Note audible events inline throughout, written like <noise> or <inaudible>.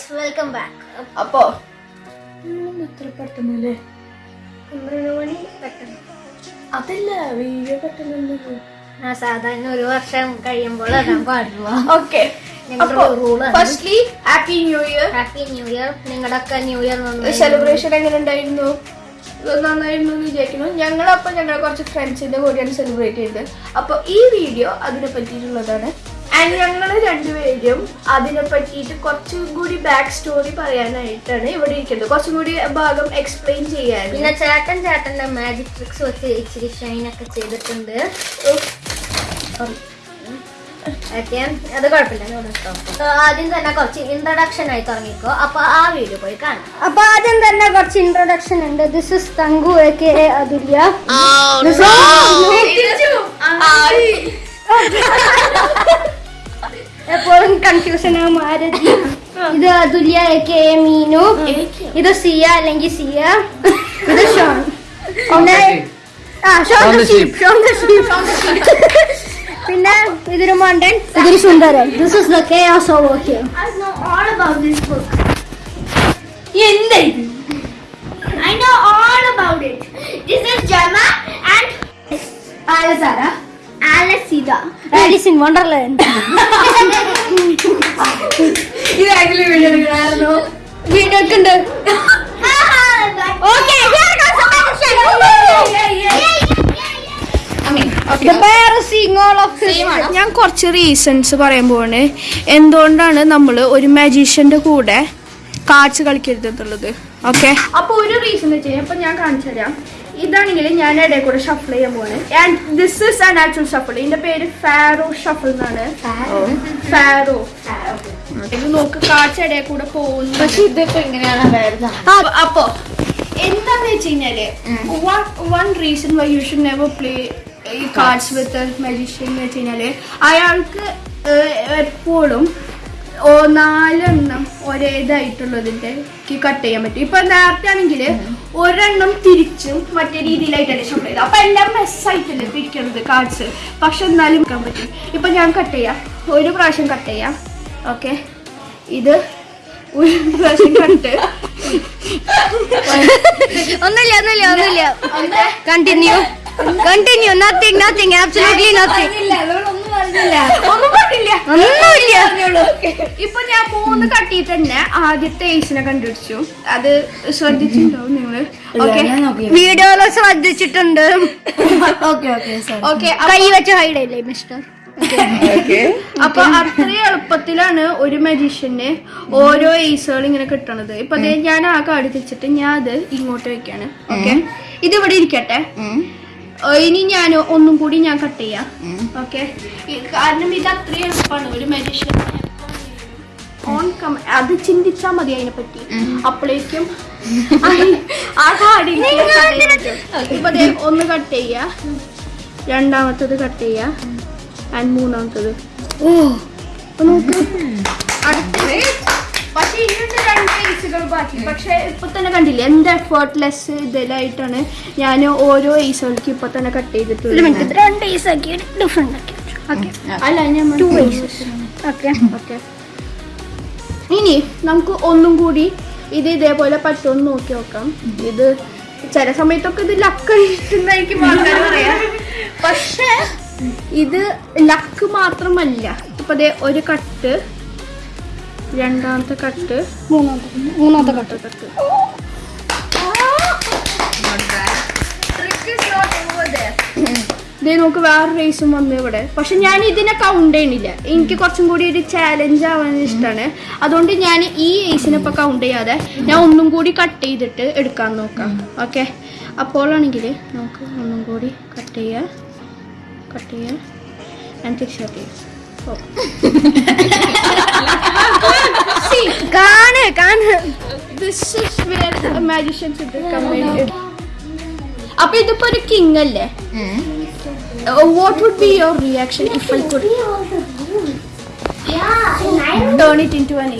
Guys welcome back അപ്പോ? എത്ര പെട്ടെന്നല്ലേ? പന്ത്രണ്ട് മണി പെട്ടെന്ന്. അതല്ല വീഡിയോ ആ സാധാരണ ഒരു വർഷം കഴിയുമ്പോൾ പാടുള്ളൂ. Okay. Firstly happy new year happy new year നിങ്ങളുടെയൊക്കെ ന്യൂ ഇയർ സെലിബ്രേഷൻ എങ്ങനെ ഉണ്ടായിരുന്നു? നന്നായിരുന്നു എന്ന് വിചാരിക്കുന്നു. ഞങ്ങളപ്പോ ഞങ്ങൾ കുറച്ച് ഫ്രണ്ട്സിന്റെ കൂടെയാണ് സെലിബ്രേറ്റ് ചെയ്തത്. അപ്പൊ ഈ വീഡിയോ അതിനെ പറ്റിയിട്ടുള്ളതാണ്. ആൻഡ് ഞങ്ങൾ രണ്ടുപേരും അതിനെ പറ്റിയിട്ട് കുറച്ചും കൂടി ബാക്ക് സ്റ്റോറി പറയാനായിട്ടാണ് ഇവിടെ ഇരിക്കുന്നത്. കുറച്ചും കൂടി ഭാഗം എക്സ്പ്ലെയിൻ ചെയ്യാൻ പിന്നെ ചേട്ടൻ ചേട്ടന്റെ മാജിക് ട്രിക്സ് വെച്ച് ഇച്ചിരി ഷൈൻ ഒക്കെ ചെയ്തിട്ടുണ്ട്. ഓക്കെ അത് കുഴപ്പമില്ല. ആദ്യം തന്നെ കുറച്ച് ഇൻട്രൊഡക്ഷൻ ആയി തുടങ്ങിക്കോ. അപ്പൊ ആ വീഡിയോ പോയി കാണാം. അപ്പൊ ആദ്യം തന്നെ കുറച്ച് ഇൻട്രൊഡക്ഷൻ ഉണ്ട്. This is Thanku A K A Athulya. This is- <laughs> <laughs> എപ്പോഴും കൺഫ്യൂഷൻ ആകും ആരതി ഇത് അതുല്യ കെ എ മീനു. ഇത് സിയ അല്ലെങ്കിൽ സിയ. ഇത് ഷോൺ. പിന്നെ ഇതൊരു മണ്ടൻ. ഇതൊരു സുന്ദരൻ. This is the chaos of okay I know all about this book. എന്താ I know all about it. This is Gemma and Alice in Wonderland. ഇത് ആക്ച്വലി വീഡിയോ എടുക്കണമായിരുന്നു. വീഡിയോ ഒക്കെ ഉണ്ട് ഓക്കെ ഞാൻ കുറച്ച് റീസൺസ് പറയാൻ പോവാണ്. എന്തുകൊണ്ടാണ് നമ്മൾ ഒരു മജീഷ്യന്റെ കൂടെ കാർഡ്സ് കളിക്കരുത് എന്നുള്ളത്? ഓക്കെ അപ്പൊ ഒരു റീസൺ വെച്ച് കഴിഞ്ഞാൽ അപ്പൊ ഞാൻ കാണിച്ചു തരാം ഇതാണെങ്കിൽ ഞാൻ ഇടയിൽ കൂടെ ഷഫിൾ ചെയ്യാൻ പോവാണ്. And this is a natural shuffle ഇതിന്റെ പേര് ഫാറോ ഷഫിൾ എന്നാണ്. ഫാറോ ഇത് നോക്ക് കാച്ച ഇടയിൽ കൂടെ പോകുന്നു. പക്ഷെ ഇതിപ്പോ എങ്ങനെയാണ് അപ്പൊ എന്താന്ന് വെച്ച് കഴിഞ്ഞാൽ one reason why you should never play ഈ കാർഡ്സ് വിത്ത് മജീഷ്യൻ എന്ന് വെച്ച് കഴിഞ്ഞാൽ അയാൾക്ക് എപ്പോഴും ഓ നാലെണ്ണം ഒരേതായിട്ടുള്ളതിന്റെ കട്ട് ചെയ്യാൻ പറ്റും. ഇപ്പൊ നേരത്തെ ആണെങ്കിൽ ഒരെണ്ണം തിരിച്ചും മറ്റേ രീതിയിലായിട്ടല്ലേ ഷോട്ട് ചെയ്തത്. അപ്പൊ എല്ലാം മെസ്സായിട്ടല്ലേ തിരിക്കണത് കാർഡ്സ് പക്ഷെ എന്നാലും നിൽക്കാൻ പറ്റും. ഇപ്പൊ ഞാൻ കട്ട് ചെയ്യാം. ഒരു പ്രാവശ്യം കട്ട് ചെയ്യാം. ഓക്കെ ഇത് ഒരു പ്രാവശ്യം കട്ട് ഒന്നുമില്ല ഒന്നുമില്ല ഒന്നുമില്ല. Continue continue nothing nothing absolutely nothing ഒന്നും പറഞ്ഞില്ല. ഒന്നുമില്ല. ഇപ്പൊ ഞാൻ മൂന്ന് കട്ടിയിട്ട് തന്നെ ആദ്യത്തെ ഏസിനെ കണ്ടുപിടിച്ചു. അത് ശ്രദ്ധിച്ചിട്ടുണ്ടാവും നിങ്ങൾ? ഓക്കെ വീഡിയോ ശ്രദ്ധിച്ചിട്ടുണ്ട്. ഓക്കെ കൈ വെച്ച് ഹൈഡ് അല്ലേ മിസ്റ്റർ അപ്പൊ അത്രയും എളുപ്പത്തിലാണ് ഒരു മജീഷ്യന് ഓരോ ഏസുകൾ ഇങ്ങനെ കിട്ടണത്. ഇപ്പൊ ദേ ഞാൻ ആ കാർഡ് തിരിച്ചിട്ട് ഞാൻ അത് ഇങ്ങോട്ട് വെക്കാണ്. ഓക്കെ ഇത് ഇവിടെ ഇരിക്കട്ടെ. ഇനി ഞാൻ ഒന്നും കൂടി ഞാൻ കട്ട് ചെയ്യാം. ഓക്കെ കാരണം ഇത് അത്രയും എളുപ്പമാണ് ഒരു മെഡിഷൻ ഓൺ കം അത് ചിന്തിച്ചാ മതി അതിനെ പറ്റി. അപ്പോഴേക്കും <laughs> ആ കാർഡിൽ ഇപ്പൊ ഒന്ന് കട്ട് ചെയ്യാ. രണ്ടാമത്തത് കട്ട് ചെയ്യാ. ആൻഡ് മൂന്നാമത്തത്. ഓ. നോക്ക്. അടുത്തത്. പക്ഷെ ഇനിയുണ്ട് രണ്ട് ഏസുകൾ ബാക്കി. പക്ഷെ ഇപ്പൊ തന്നെ കണ്ടില്ലേ എന്ത് എഫേർട്ട്ലെസ് ഇതിലായിട്ടാണ് ഞാൻ ഓരോ ഏസുകൾക്ക് ഇപ്പൊ തന്നെ കട്ട് ചെയ്തിട്ടുണ്ട് ചെയ്തിട്ടുള്ളത് രണ്ട് ഏസ് ആക്കി ഡിഫറെന്റ് ആക്കി അല്ല ഞാൻ ടു ഏസസ് ഓക്കെ ഓക്കെ ഇനി നമുക്ക് ഒന്നും കൂടി ഇത് ഇതേപോലെ പറ്റുമെന്ന് നോക്കി നോക്കാം. ഇത് ചില സമയത്തൊക്കെ ഇത് ലക്ക് കിട്ടുന്നതായിരിക്കും ആൾക്കാർ പറയാം. പക്ഷേ ഇത് ലക്ക് മാത്രമല്ല. ഇപ്പൊ ഒരു കട്ട് രണ്ടാമത്തെ കട്ട്. മൂന്നാമത്തെ മൂന്നാമത്തെ കട്ട്. കട്ട്. ഇതേ നമുക്ക് വേറെ റേസും വന്നു ഇവിടെ. പക്ഷെ ഞാൻ ഇതിനെ കൗണ്ട് ചെയ്യണില്ല. എനിക്ക് കുറച്ചും കൂടി ഒരു ചാലഞ്ച് ആവാൻ ഇഷ്ടമാണ് അതുകൊണ്ട് ഞാൻ ഈ ഏസിനെ ഇപ്പൊ കൗണ്ട് ചെയ്യാതെ ഞാൻ ഒന്നും കൂടി കട്ട് ചെയ്തിട്ട് എടുക്കാൻ നോക്കാം. ഓക്കെ അപ്പോഴാണെങ്കിൽ നമുക്ക് ഒന്നും കൂടി കട്ട് ചെയ്യാം. കട്ട് ചെയ്യാം. ഞാൻ തിരിച്ചു കട്ട് ചെയ്യാം. ഓ കാണ് കാണ് This is where the magician should come കാണ് അപ്പൊ ഇതിപ്പോ ഒരു കിങ് അല്ലേ? What would be your reaction if I could turn it into an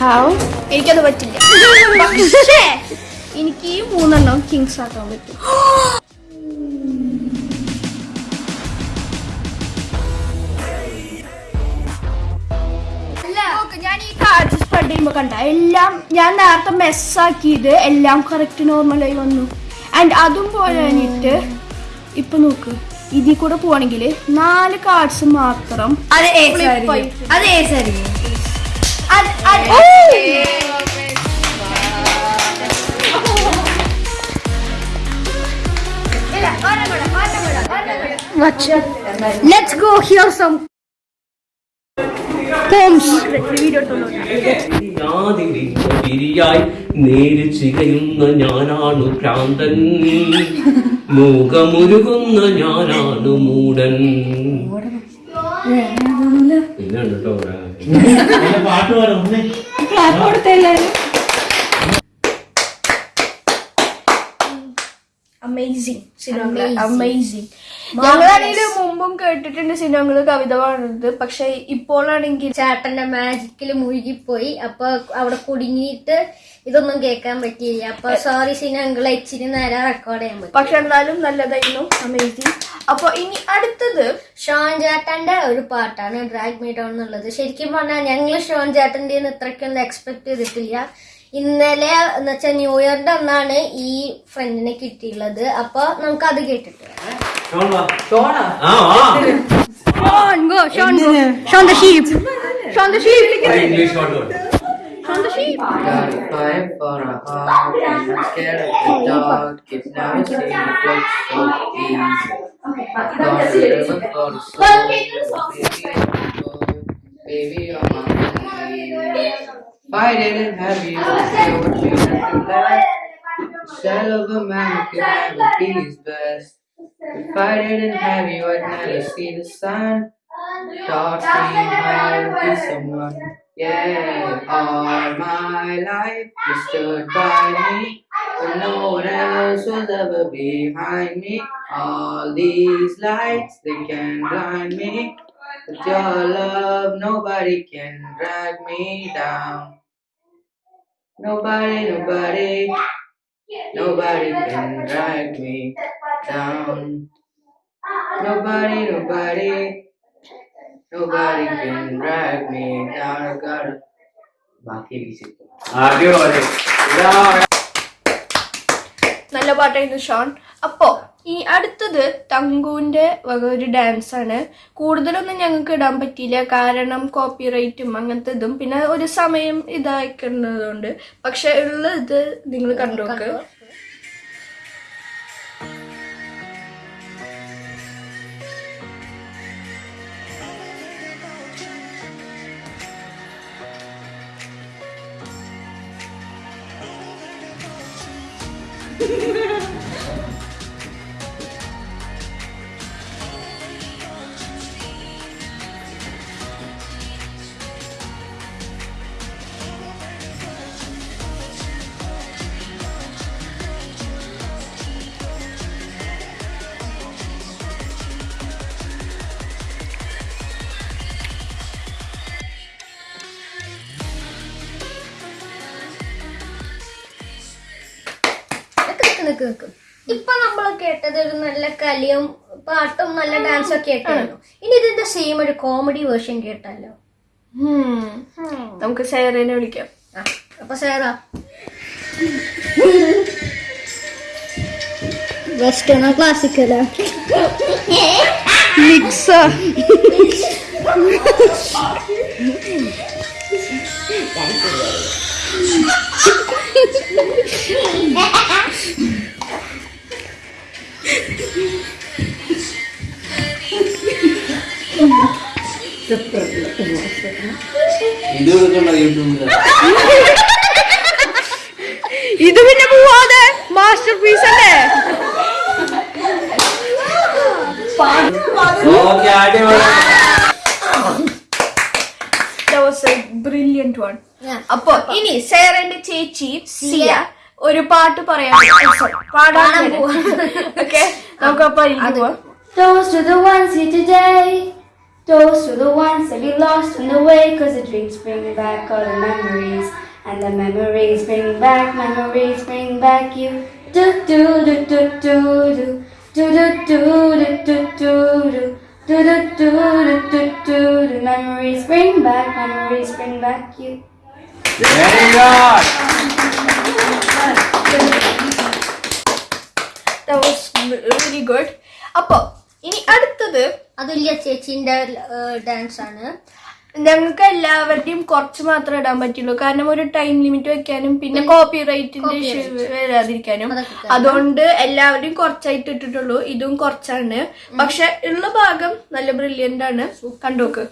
how എനിക്കത് പറ്റില്ല. <laughs> പക്ഷേ എനിക്ക് ഈ മൂന്നെണ്ണം കിങ്സ് ആക്കാൻ പറ്റും. <gasps> ചെയ്യുമ്പോ കണ്ട എല്ലാം ഞാൻ നേരത്തെ മെസ്സാക്കിയത് എല്ലാം കറക്റ്റ് നോർമലായി വന്നു. ആൻഡ് അതും പോരാഞ്ഞിട്ട് ഇപ്പൊ നോക്ക് ഇതിൽ കൂടെ പോവാണെങ്കിൽ നാല് കാർഡ്സ് മാത്രം അത്- അത്- Let's go hear some poems. യാതിരിയായി നേര് ചികയുന്ന ഞാനാണു ഭ്രാന്തൻ. മുഖമുരുകുന്ന ഞാനാണു മൂടൻ. പാട്ട് പാടും. Amazing cinema. അമേസിങ് ഞങ്ങളാണെങ്കിലും ഞങ്ങളാണെങ്കിൽ മുമ്പും കേട്ടിട്ടുണ്ട് സിനിമകൾ കവിത പാടുന്നത്. പക്ഷെ ഇപ്പോഴാണെങ്കിൽ ചേട്ടന്റെ മാജിക്കിൽ മുഴുകിപ്പോയി. അപ്പൊ അവിടെ കുടുങ്ങിയിട്ട് ഇതൊന്നും കേൾക്കാൻ പറ്റിയില്ല. അപ്പൊ സോറി സിനിമകൾ ഇച്ചിരി നേരെ റെക്കോർഡ് ചെയ്യാൻ പറ്റും. പക്ഷെ എന്നാലും നല്ലതായിരുന്നു. അമേസിങ് അപ്പൊ ഇനി അടുത്തത്. ഷോൺ ചേട്ടന്റെ ഒരു പാട്ടാണ് ഡ്രാഗ് മീ ഡോൺ എന്നുള്ളത്. ശരിക്കും പറഞ്ഞാൽ ഞങ്ങൾ ഷോൺ ചേട്ടന്റെ ഇത്രയ്ക്കൊന്നും എക്സ്പെക്ട് ചെയ്തിട്ടില്ല. ഇന്നലെ എന്ന് വെച്ചാൽ ന്യൂ ഇയറിന്റെ അന്നാണ് ഈ ഫ്രണ്ടിനെ കിട്ടിയുള്ളത് അപ്പൊ നമുക്ക് അത് കേട്ടിട്ട് Baby, you're my baby. My knees. Fight it and have you say what you have left. Shell of a man could never be his best. If I didn't have you, I'd never see the sun. Taught me how to be someone. Yeah, all my life you stood by me when no one else will ever behind me. All these lights they can blind me, but your love nobody can drag me down. Nobody, nobody, nobody can drag me down. Nobody, nobody, nobody can drag me down. I gotta. ബാക്കി നല്ല പാട്ടായിരുന്നു Sean അപ്പോ ഈ അടുത്തത് തങ്കുവിന്റെ വക ഒരു dance ആണ്. കൂടുതലൊന്നും ഞങ്ങൾക്ക് ഇടാൻ പറ്റിയില്ല. കാരണം കോപ്പിറൈറ്റും അങ്ങനത്തെ ഇതും. പിന്നെ ഒരു സമയം ഇതാക്കുന്നതുകൊണ്ട് പക്ഷെ ഉള്ള ഇത് നിങ്ങൾ കണ്ടോക്ക്. കേട്ടത് ഒരു നല്ല കലിയും പാട്ടും നല്ല ഡാൻസും ഒക്കെ ആയിട്ടായിരുന്നു ഇനി ഇതിന്റെ സെയിം ഒരു കോമഡി വേർഷൻ കേട്ടല്ലോ Hmm. നമുക്ക് സേറേനെ വിളിക്കാം. അപ്പൊ സേറാ. വെസ്റ്റേണോ ക്ലാസിക്കലോ മിക്സ് Thank കൊടുക്കണ്ട <laughs> ഇത് പിന്നെ പോവാതെ മാസ്റ്റർ പീസ് അല്ലേ? Brilliant one. അപ്പൊ ഇനി സേറന്റെ ചേച്ചി സിയ. ഒരു പാട്ട് പറയാം. Sorry, പാടാൻ ഓക്കെ നമുക്ക് അപ്പൊ അതിലേക്ക് the Toast to the ones here today. Those to the ones that you lost on the way, cause the drinks bring back all the memories. And the memories bring back, memories bring back you. Do do do do do do. Do do do do do do do. Do do do do do do do. Memories bring back, memories bring back you. Very good! That was really good. Apple. ഇനി അടുത്തത് അതുല്യ ചേച്ചിന്റെ dance ആണ് ഞങ്ങൾക്ക് എല്ലാവരുടെയും കുറച്ച് മാത്രമേ ഇടാൻ പറ്റുള്ളൂ. കാരണം ഒരു ടൈം ലിമിറ്റ് വെക്കാനും പിന്നെ കോപ്പി റൈറ്റിന്റെ ഇഷ്യൂ വരാതിരിക്കാനും. അതുകൊണ്ട് എല്ലാവരുടെയും കുറച്ചായിട്ട് ഇട്ടിട്ടുള്ളൂ. ഇതും കുറച്ചാണ്. പക്ഷെ ഉള്ള ഭാഗം നല്ല ബ്രില്യന്റ് ആണ്. കണ്ടോക്ക്.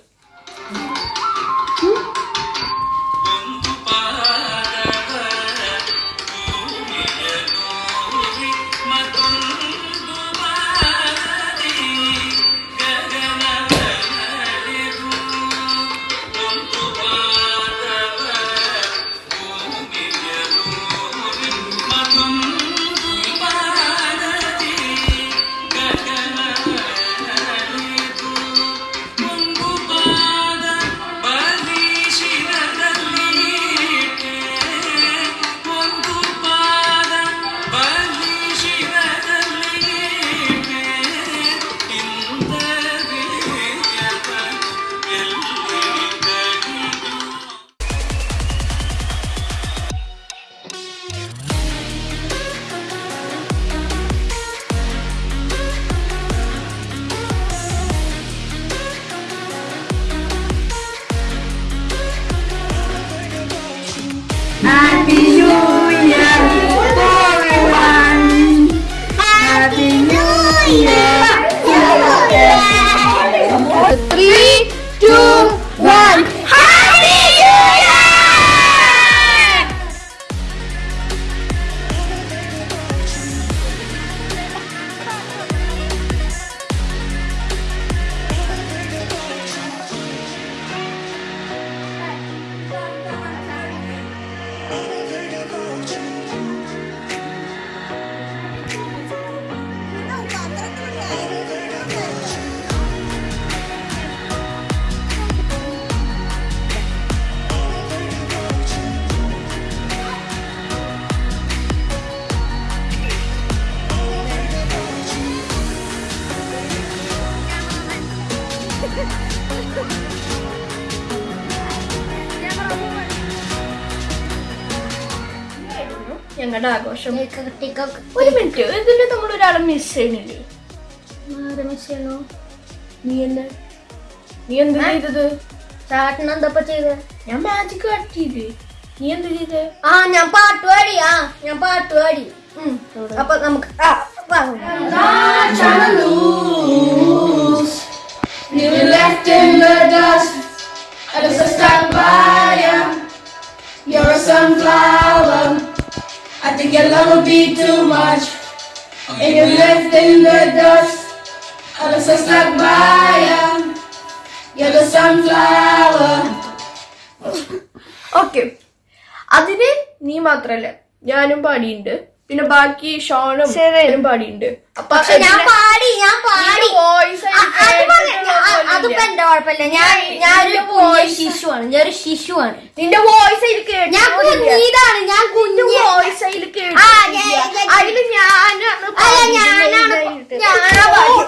ഞങ്ങളുടെ ആഘോഷം. ഒരു മിനിറ്റ് ഇതിന്റെ നമ്മൾ ഒരാളെ മിസ് ചെയ്യണില്ലേ? നീ എന്താ നീ എന്താ ചെയ്തത്? ചേട്ടൻ എന്തപ്പോ ചെയ്തത് ഞാൻ മാജിക് കാട്ടിയില്ലേ നീ എന്ത് ചെയ്തത് ആ ഞാൻ പാട്ട് പാടി ആ ഞാൻ പാട്ട് പാടി. അപ്പൊ നമുക്ക് ആ വാ. You left in the dust, think your love would be too much. And you're left in the dust, I look so stuck by ya. You're the sunflower. Okay അതിന് നീ മാത്രല്ല ഞാനും പാടിയിട്ടുണ്ട് പിന്നെ ബാക്കി ഷോണും പാടിയുണ്ട് പാടിയിട്ടുണ്ട്. അപ്പൊ ഞാൻ പാടി ഞാൻ പാടി. അതിപ്പോ എന്റെ കുഴപ്പമില്ല. ഞാൻ ഞാനൊരു കുഞ്ഞ് ശിശുവാണ്. ഞാനൊരു ശിശുവാണ്. നിന്റെ വോയിസ് അതിൽ കേട്ടു ഞാൻ കുഞ്ഞിതാണ്. ഞാൻ കുഞ്ഞു വോയിസ് അതിൽ കേട്ടു ഞാൻ- ഞാൻ- അതിൽ ഞാനാണ് അല്ല ഞാനാണ് പാടിയത്. ഞാനാ പാടി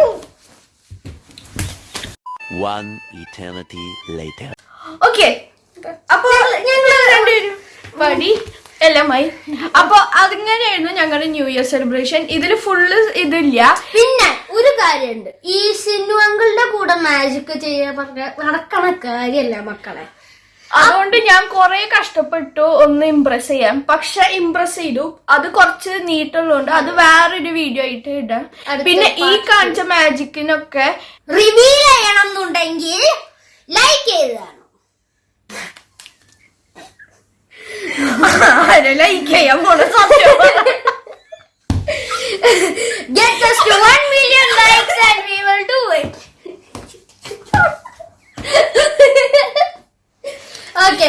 One eternity later. ഓക്കെ അപ്പൊ ഞങ്ങൾ രണ്ടുപേരും പാടി. എല്ലാമായി. അപ്പൊ അതിങ്ങനെയായിരുന്നു ഞങ്ങളുടെ ന്യൂ ഇയർ സെലിബ്രേഷൻ ഇതിൽ ഫുള്ള് ഇതില്ല. പിന്നെ ഒരു കാര്യമുണ്ട്. ഈ സിന്നു അങ്കിളുടെ കൂടെ മാജിക് ചെയ്യാൻ പറഞ്ഞ നടക്കണ കാര്യല്ല മക്കളെ. അതുകൊണ്ട് ഞാൻ കുറെ കഷ്ടപ്പെട്ടു ഒന്ന് ഇംപ്രസ് ചെയ്യാം പക്ഷെ ഇംപ്രസ് ചെയ്തു. അത് കുറച്ച് നീട്ടുള്ളതുകൊണ്ട് അത് വേറൊരു വീഡിയോ ആയിട്ട് ഇടാം. പിന്നെ ഈ കാണിച്ച മാജിക്കിനൊക്കെ റിവീൽ ചെയ്യണം എന്നുണ്ടെങ്കിൽ ലൈക്ക് ചെയ്തതാണ് ലൈക്ക് ചെയ്യാൻ പോണ സത്യം Get us to 1 million likes and we will do it. Okay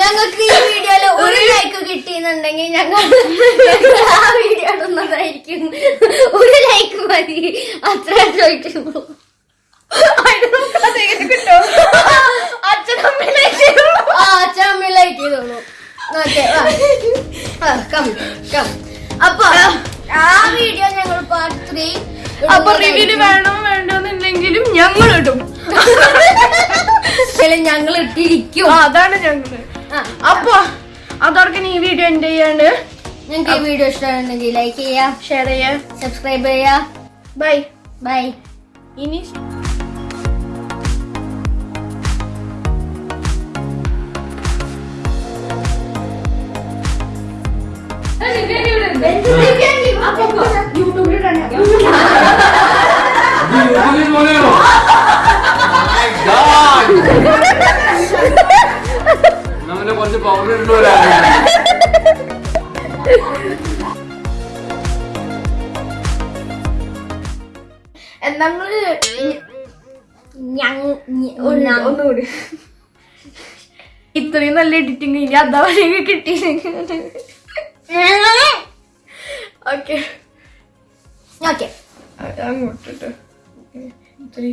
ഞങ്ങൾക്ക് ഈ വീഡിയോയിൽ ഒരു ലൈക്ക് കിട്ടിയെന്നുണ്ടെങ്കിൽ ഞങ്ങൾ ആ വീഡിയോ ഇടുന്നതായിരിക്കും ഒരു ലൈക്ക് മതി. അത്ര ചോദിക്കുള്ളൂ കിട്ടോ? അച്ഛനമ്മയിലേക്ക് ആ അച്ഛൻ ലൈക്ക് ചെയ്തോളൂ ഓക്കെ കം കം അപ്പൊ ആ. വീഡിയോ ഞങ്ങൾ പാർട്ട് ത്രീ അപ്പൊ റിവ്യൂ വേണോ വേണ്ടോന്നുണ്ടെങ്കിലും ഞങ്ങൾ ഇടും. ഞങ്ങൾ ഇട്ടിരിക്കും. അതാണ് ഞങ്ങൾ അപ്പൊ അതോടൊക്കെ ഈ വീഡിയോ എൻഡ് ചെയ്യാണ് നിങ്ങൾക്ക് ഈ വീഡിയോ ഇഷ്ടമാണെങ്കിൽ ലൈക്ക് ചെയ്യാം ഷെയർ ചെയ്യാം സബ്സ്ക്രൈബ് ചെയ്യാം ബൈ ബൈ ഇനി കുറച്ച് പൗഡർ നമ്മൾ ഒന്നുകൂടി. ഇത്രയും നല്ല എഡിറ്റിംഗ് ഇനി അതാ വരെ കിട്ടിയില്ലെങ്കിൽ. ഓക്കെ. ഓക്കെ. അങ്ങോട്ടിട്ട്. ത്രീ.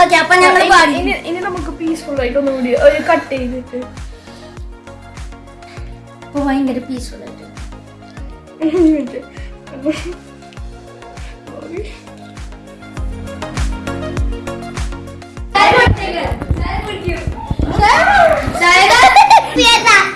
ഓക്കെ അപ്പൊ ഞങ്ങൾ ഇനി നമുക്ക് പീസ്ഫുൾ ആയിട്ട് ഒന്നും കൂടി ഒരു കട്ട് ചെയ്തിട്ട്. അപ്പൊ ഭയങ്കര പീസ്ഫുൾ ആയിട്ട്. Okay. 谁的？别 anh?